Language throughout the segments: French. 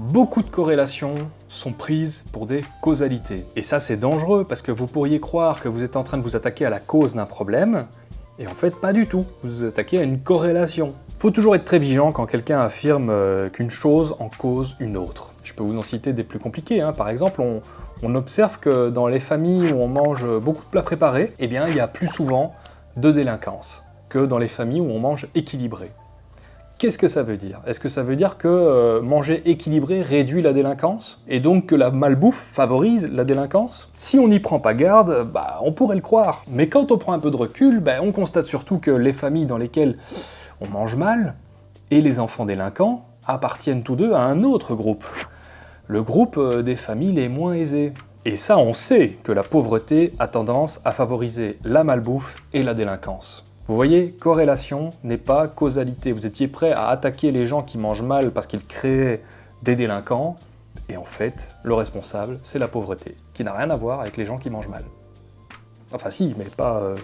Beaucoup de corrélations sont prises pour des causalités. Et ça, c'est dangereux, parce que vous pourriez croire que vous êtes en train de vous attaquer à la cause d'un problème, et en fait, pas du tout. Vous vous attaquez à une corrélation. Faut toujours être très vigilant quand quelqu'un affirme euh, qu'une chose en cause une autre. Je peux vous en citer des plus compliqués. Hein. Par exemple, on, on observe que dans les familles où on mange beaucoup de plats préparés, eh bien, il y a plus souvent de délinquance que dans les familles où on mange équilibré. Qu'est-ce que ça veut dire? Est-ce que ça veut dire que euh, manger équilibré réduit la délinquance? Et donc que la malbouffe favorise la délinquance? Si on n'y prend pas garde, bah, on pourrait le croire. Mais quand on prend un peu de recul, bah, on constate surtout que les familles dans lesquelles on mange mal, et les enfants délinquants, appartiennent tous deux à un autre groupe. Le groupe euh, des familles les moins aisées. Et ça, on sait que la pauvreté a tendance à favoriser la malbouffe et la délinquance. Vous voyez, corrélation n'est pas causalité. Vous étiez prêt à attaquer les gens qui mangent mal parce qu'ils créaient des délinquants, et en fait, le responsable, c'est la pauvreté, qui n'a rien à voir avec les gens qui mangent mal. Enfin si, mais pas euh,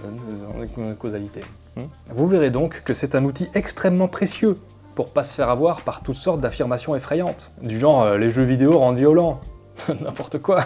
euh causalité. Hmm. Vous verrez donc que c'est un outil extrêmement précieux pour pas se faire avoir par toutes sortes d'affirmations effrayantes, du genre euh, les jeux vidéo rendent violents », n'importe quoi.